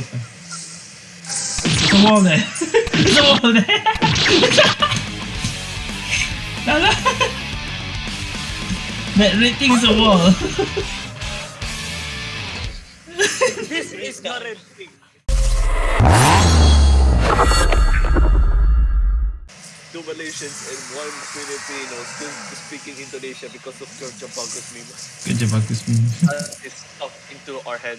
Uh. There's a wall there. There's a wall there. Lala. that red thing is a wall. this is not a thing. Two Malaysians and one Filipino still speaking Indonesia because of Kerja Bagus meme. Kerja Bagus meme. uh, it's stuck into our head.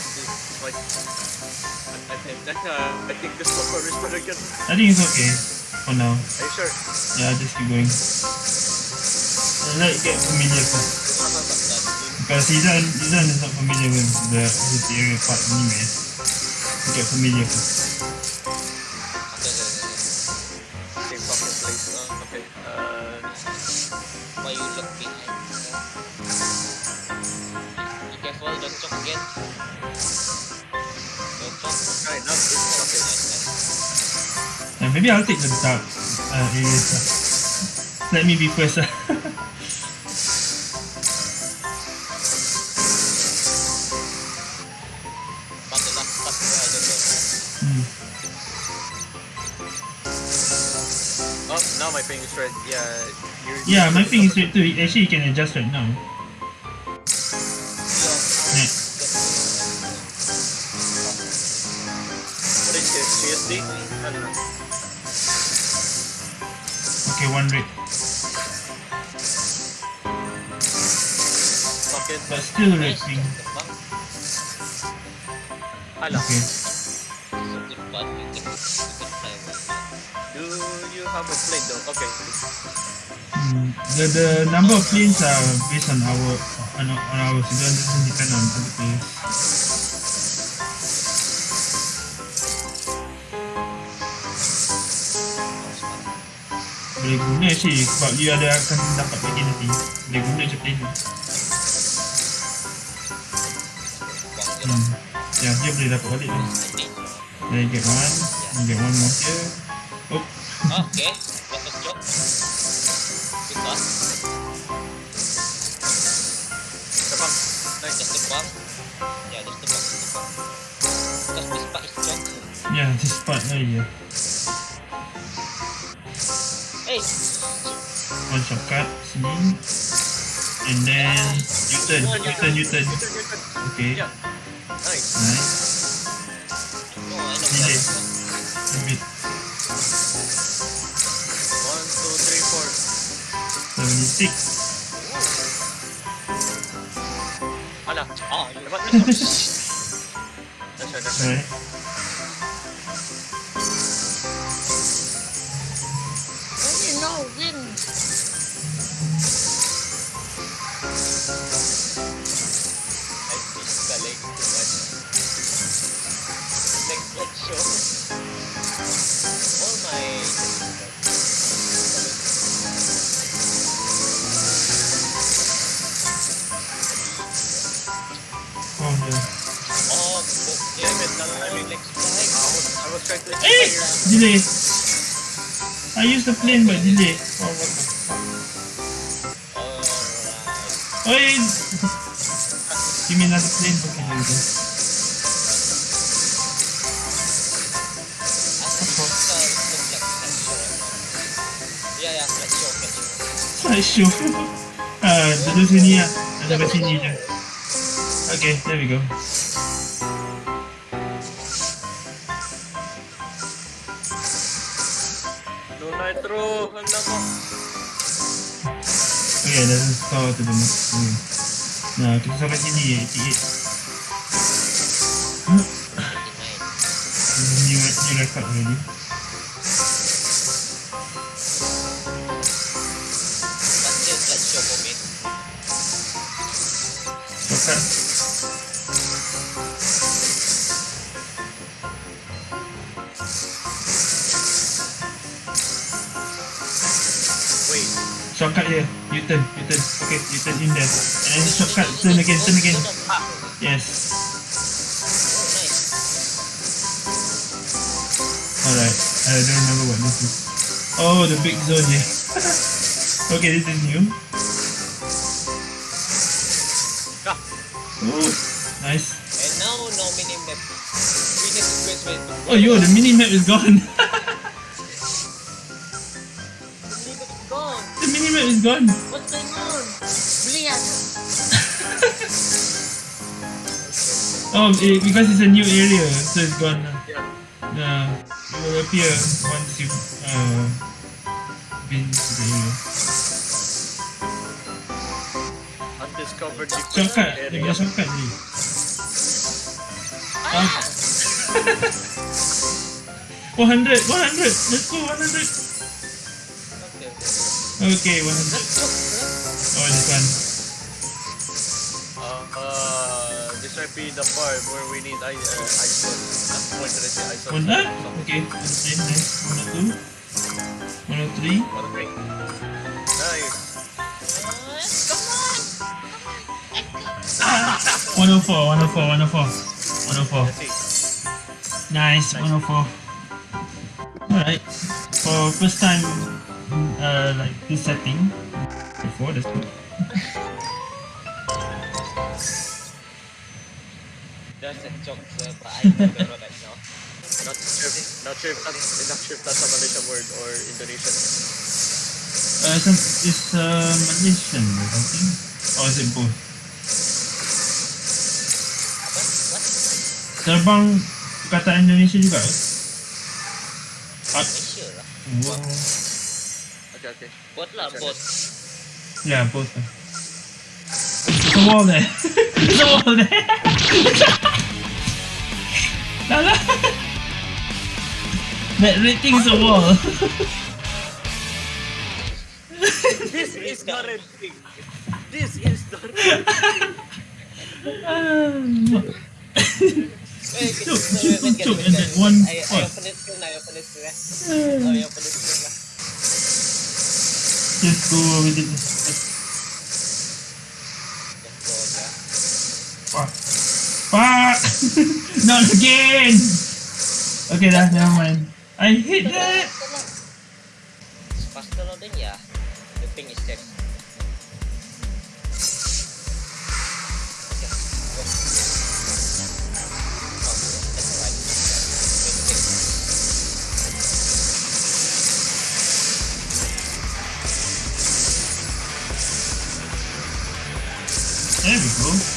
I like. I, I, think, uh, I think this is better again. I think it's okay for now. Are you sure? Yeah, just keep going. Let it get familiar first. Because Izan, Izan is not familiar with the this area part anyway. Get familiar first. Maybe I'll take the dark uh, areas. Uh. Let me be first. Uh. But the last part, I don't know. Hmm. Oh, now my ping is red. Yeah. Yeah, my thing is straight too. Actually, you can adjust right now. Okay, one red. Okay. But still thing. terbang. Okay. So good bad, you can, you can fly with that. Do you have a plane though? Okay. Hmm. The the number of planes are based on our on, on ours. It doesn't depend on other players. Boleh guna sih sebab you ada akan dapat lagi nanti. Boleh guna tu. Je lah. Hmm. Ya, dia boleh dapat balik tu. I think. Then get one, then get one more here. Oh, Okay. Terbang. Nice. Just terbang. Yeah, just terbang, just terbang. Because this part is choke. yeah, this part oh yeah. Hey, One shortcut sini. And then U-turn, U-turn, U-turn. U-turn, U-turn. Okay, Yeah. Nice. nice. no, I know Delay. that. A bit One, two, three, four. 76. Hala. Ah, you Dapat. explain. Delay. I used the plane but delay. Oh, what the fuck. Yeah. Give me another plane. Go. I uh, the look like slideshow sini lah. Ada kat sini je. Okay, there we go. Okay, there's a store to the next room. Nah, kita sampai sini, 88. New, new record already. Turn, you turn. Okay, you turn in there. And then shortcut, turn again, turn again. Yes. Oh. Alright. I don't remember what this is. Oh, the big zone here. okay, this is new. Oh, nice. And now no mini map. We need to quit with Oh, yo, the mini map is gone. What's going on? Brilliant. Oh, eh, because it's a new area, so it's gone. yeah. Yeah, it will appear once you uh been to the area. Undiscovered Shortcut, area. punya shortcut ni. Ah. 100, 100, let's go 100. Okay, okay. Okay, 100. Might be the part where we need I, uh, ISO. Not point to the ISO. One that? Okay, okay, nice. 102. 103. What a great. Nice. Uh, come on. 104, 104, 104. 104. Let's see. Nice, 104. Alright. For first time, uh, like this setting. Before, that's good. That's a joke, sir, but I remember right now. Not sure, if- not sure if that's, not sure if that's a Malaysian word or Indonesian. Uh, some, it's uh, Malaysian or something. Or is it both? What? Terbang kata Indonesia juga ke? Ah, Malaysia lah. wow. Okay, okay. Bot lah, bot. Yeah, both. lah. There's a wall there. There's a wall there. Lala. That red thing is a wall. This is not a thing. This is not a thing. Wait, wait, Cuk, wait, cuk, wait, wait, cuk, wait, and wait, then one I, I spot. open it screen, I open it screen. Oh, I open it screen lah. Just go with it. Just go aja. Fuck. Fuck! Not again! Okay, dah, never mind. I hit that! Faster loading ya. The thing is that's wait. There we go.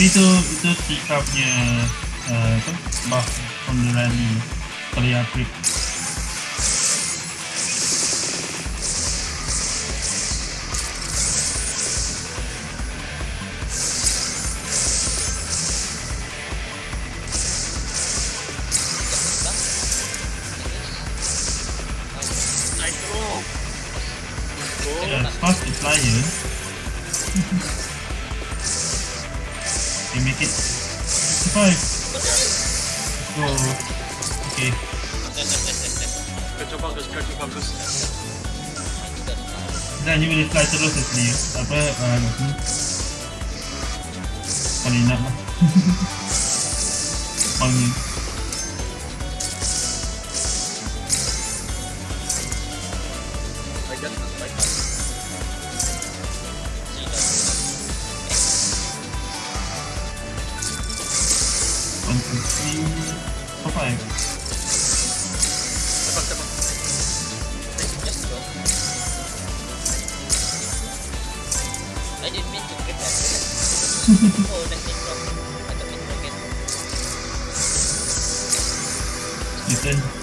Tapi itu itu Tika punya uh, apa? buff from the rally kalau yang upgrade. I know. Go. Yeah, it's fast to fly here. You make it 65. Let's go. Okay. Kerja bagus, kerja bagus. Dan you boleh fly terus actually. Apa? Kalau you nak lah. Your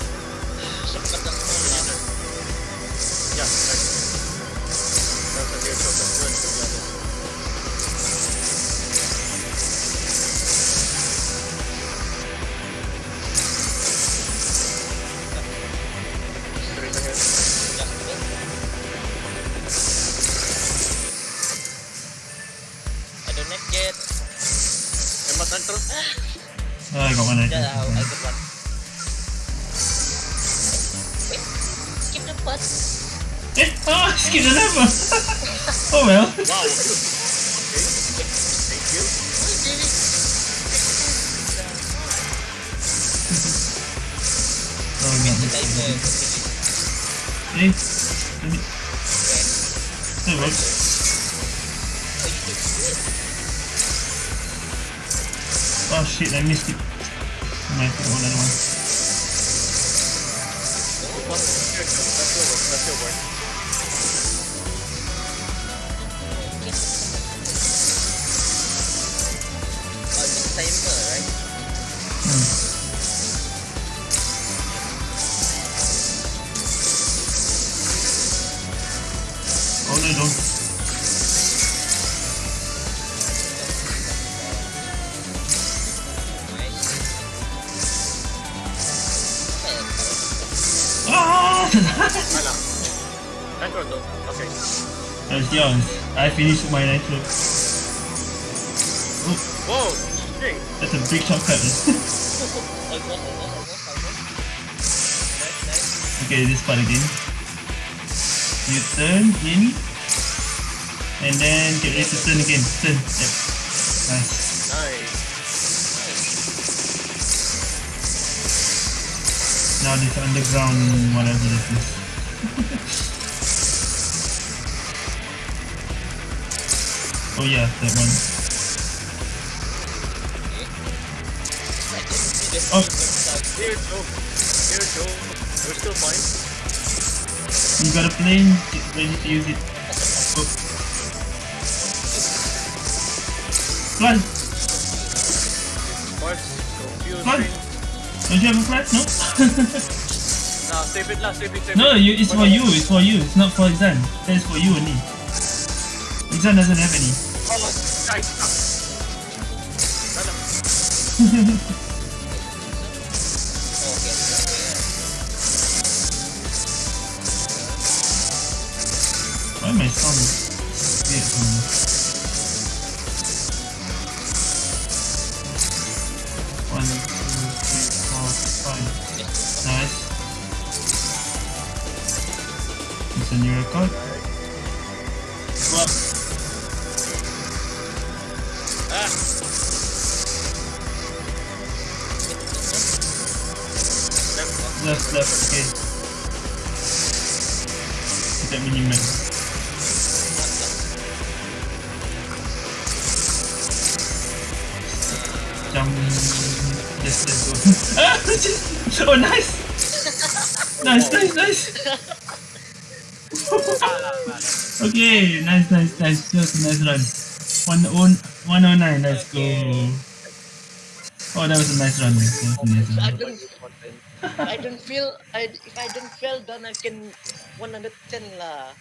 Oh shit, I missed it. I might put one Yours. I finished my nitro. Oh, Whoa! Shit! that's a big chunk shortcut. okay, this part again. You turn in. And then get ready to turn again. Turn. Yep. Nice. Nice. Now this underground whatever this is. oh yeah, that one. Oh. Here go. Here go. We're still fine. You got a plane, ready to use it. Oh. Fly! Train. Don't you have a flat? No? Nah, save it lah. Save it. Save no, it. you, it's for you, it's for you. It's not for Izan. That's for you only. Izan doesn't have any. Why my sound weird from me? One, two, three, four, five. Nice. It's a new record. Okay, nice, nice, nice. That was a nice run. One, one, 109, let's go. Oh, that was a nice run. That was a nice I run. don't, I don't feel, I, if I don't fail, then I can 110 lah.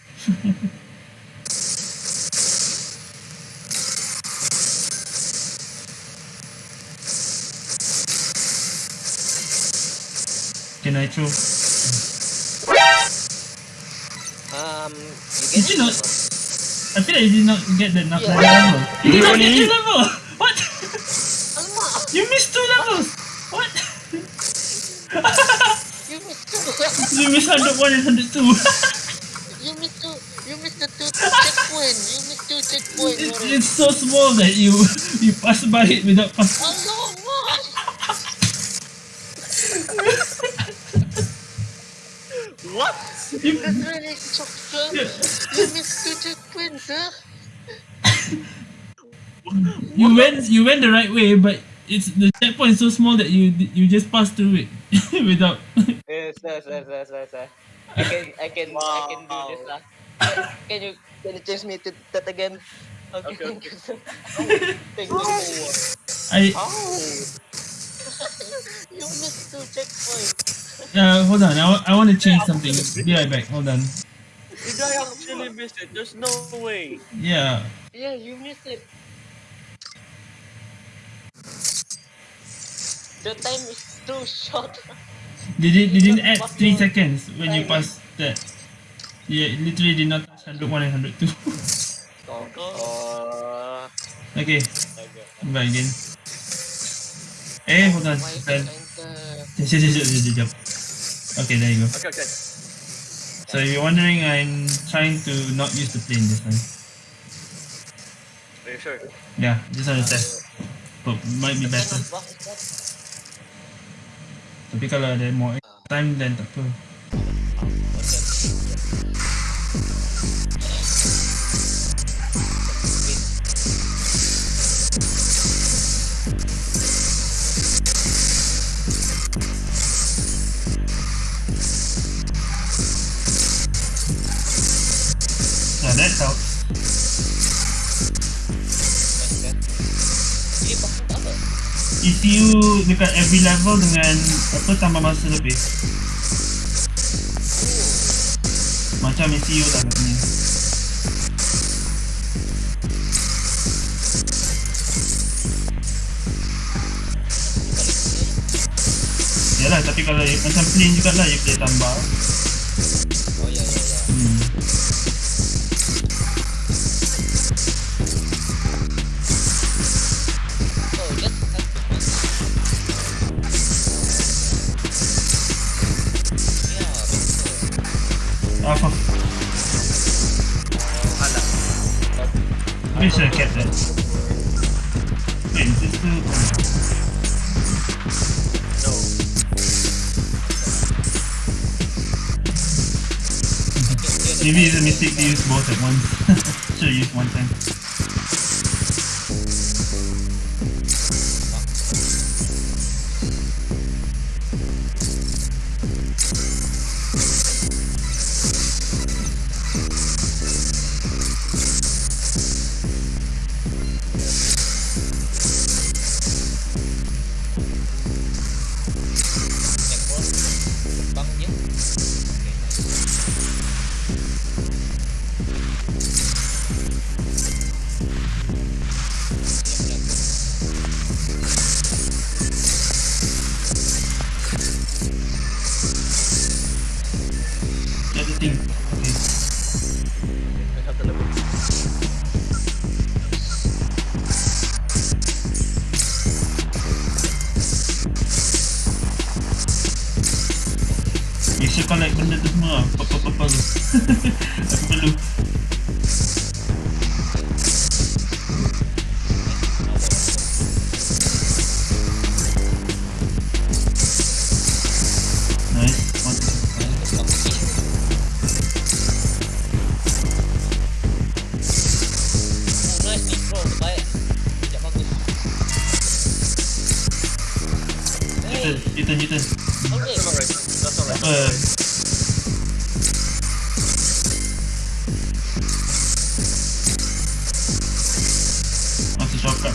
Can I throw? Um, you Did you not? I feel like you did not get the enough Yeah. level. You did not get two level! What? You missed two levels! What? you missed two. you missed 101 and 102. you missed two. You missed the two checkpoint. You missed two checkpoint. it's, it's so small that you you pass by it without pass. You went you went the right way, but it's the checkpoint is so small that you you just pass through it without. Yes, yes, yes, yes, yes, yes. I can, I can, I can do this lah. Can you, can you change me to that again? Okay, Okay, thank you. Thank you. I Oh. you missed two checkpoints. uh hold on. I, I want to change something. Be right back. Hold on. Did I actually miss it? There's no way. Yeah. Yeah, you missed it. The time is too short. They did they didn't add three seconds when you pass that. Yeah, it literally did not touch 101 and 102. Uh, okay, Okay. I'm back again. Eh, hold on. Then. Okay, there you go. okay, okay. So if you're wondering, I'm trying to not use the plane this time. Are you sure? Yeah, just on the test. But might be better. Piccolo để mỗi ờ. time lên tập thôi. You dekat every level dengan apa tambah masa lebih. Macam MCU lah katanya. Yalah tapi kalau macam plane jugalah you boleh tambah. Of. Alah. Maybe should have kept that. Wait, is this still... No. Maybe it's a mistake to use both at once. should have used one time.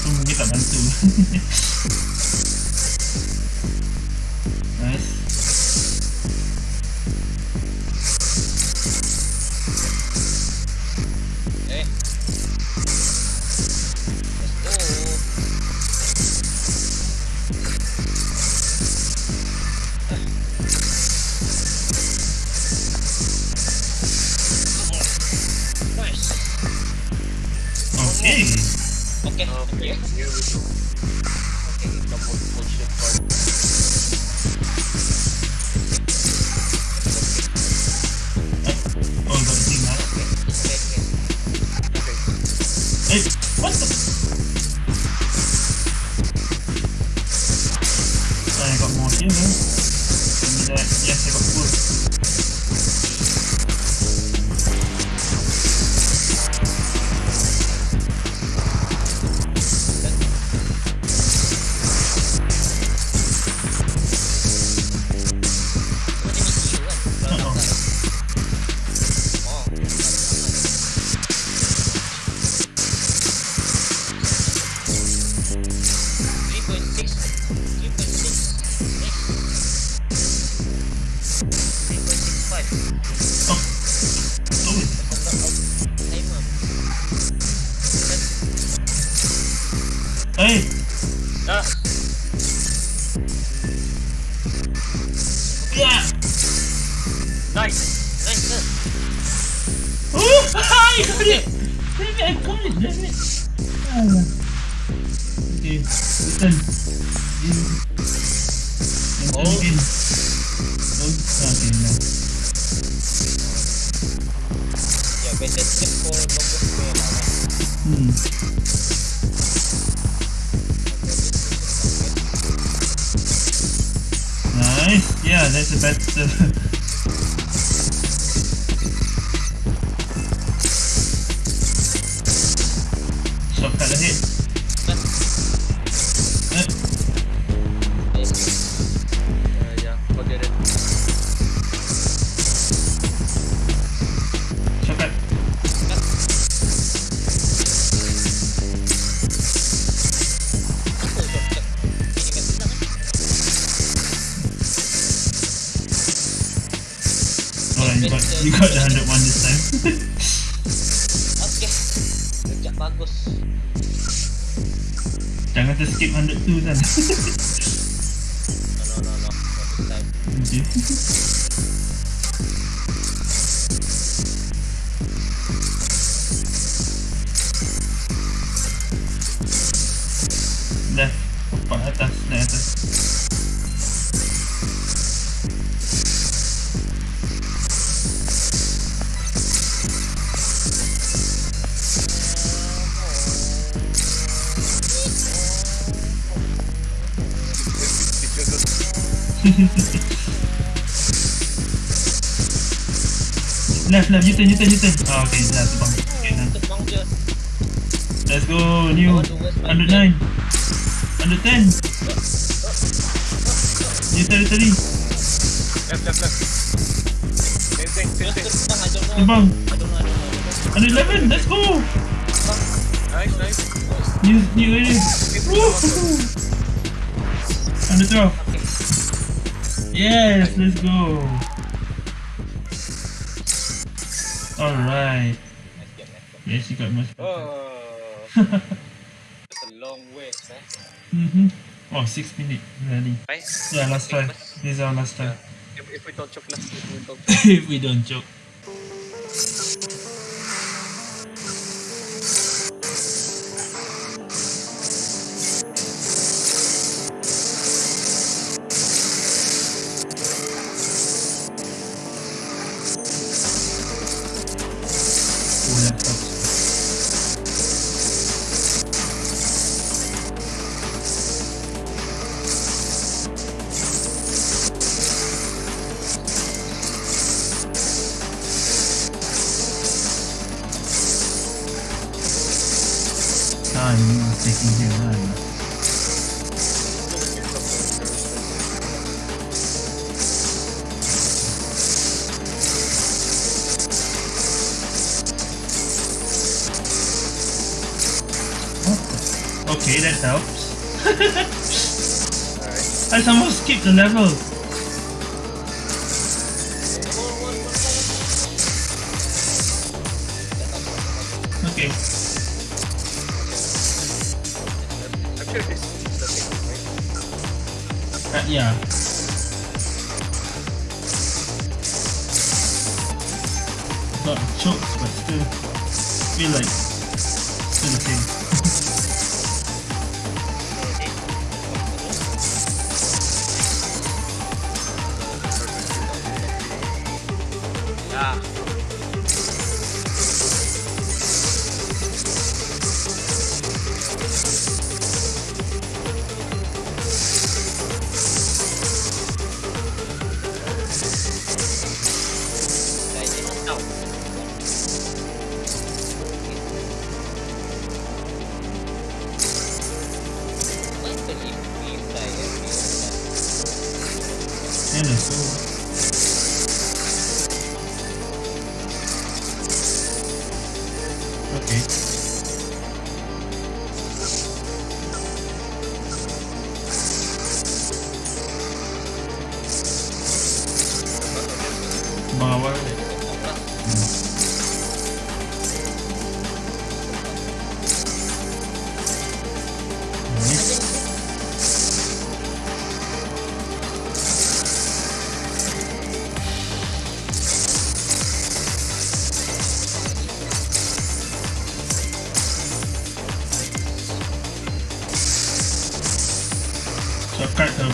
Langsung kita bantu Longest way lah. Hmm. Nice. Yeah, that's a better. Oh, okay. Terbang. Let's go, new. Sebab 109. 110. U-turn, U-turn ni. Left, left, left. Same thing, same thing. Know. 111, let's go. Nice, nice. New, new area. Woohoo. 112. Okay. Yes, let's go. Alright. Nice game, nice game. Yes, you got much better. Oh, It's a long way, eh. mm-hmm. Oh, six minutes already. Yeah, last try. This is our last try. If, if we don't choke last, if we don't if we don't joke. Helps. Alright. I somehow skipped the level.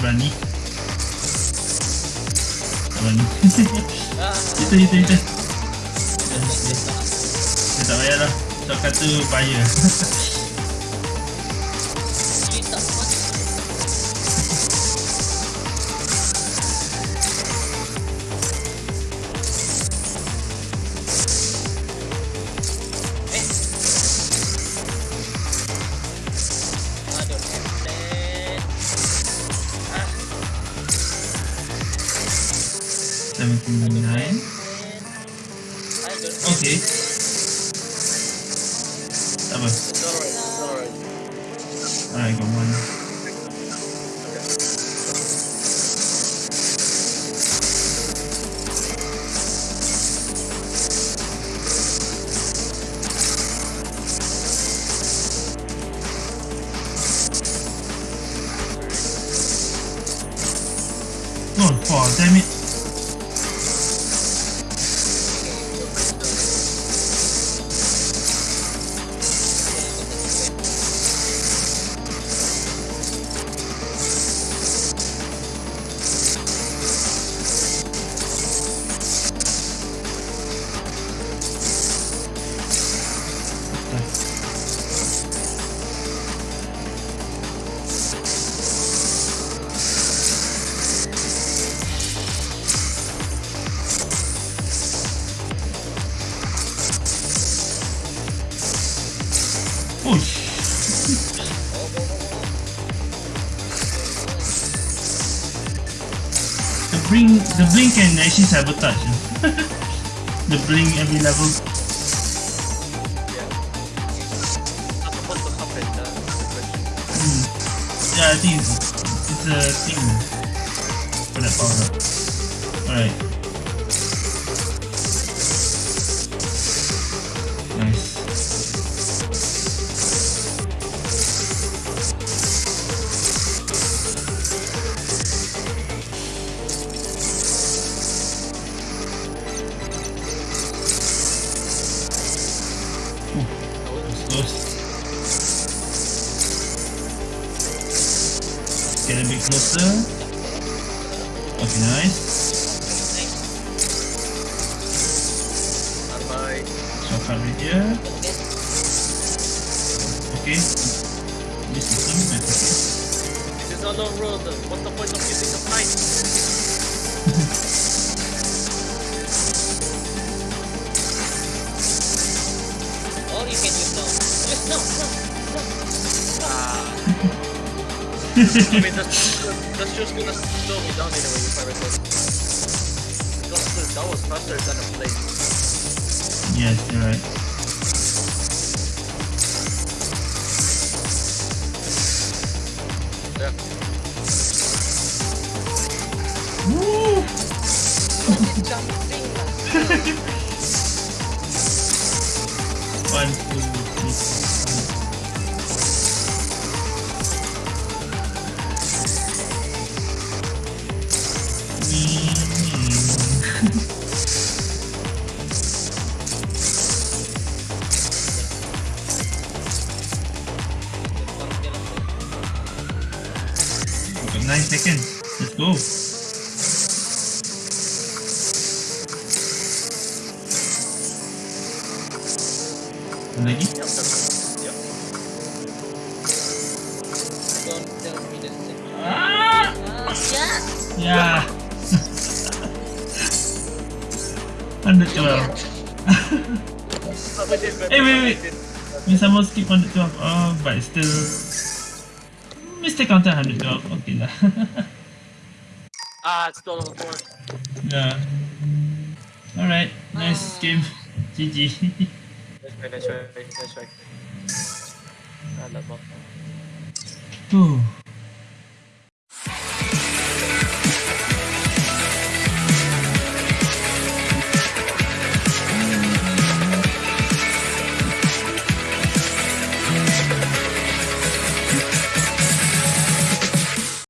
Berani. Tak berani. Itu, itu, itu. Dia tak payah lah. Shortcut tu bahaya. Oh, oh, damn it. Sabotage. the blink every level. Hmm. Yeah, I think it's, it's a thing for that power. Alright. I mean, that's, that's just gonna slow me down anyway if I record. Because that was faster than a plane. Yes, you're right. Yeah. Woo! Jumping. One, two, Lagi? Yep, Yep. Don't tell me the. Ah! Ah, yeah. Yeah. Hundred twelve. Oh, we. Hey, wait, wait. We did- We somehow skip hundred twelve. Oh, but it's still. Mistake counter hundred twelve. Okay lah. Ah, it's still on four. yeah. Alright. Nice game. GG. Let's try, let's try, let's try. Ah, love mo. Whew.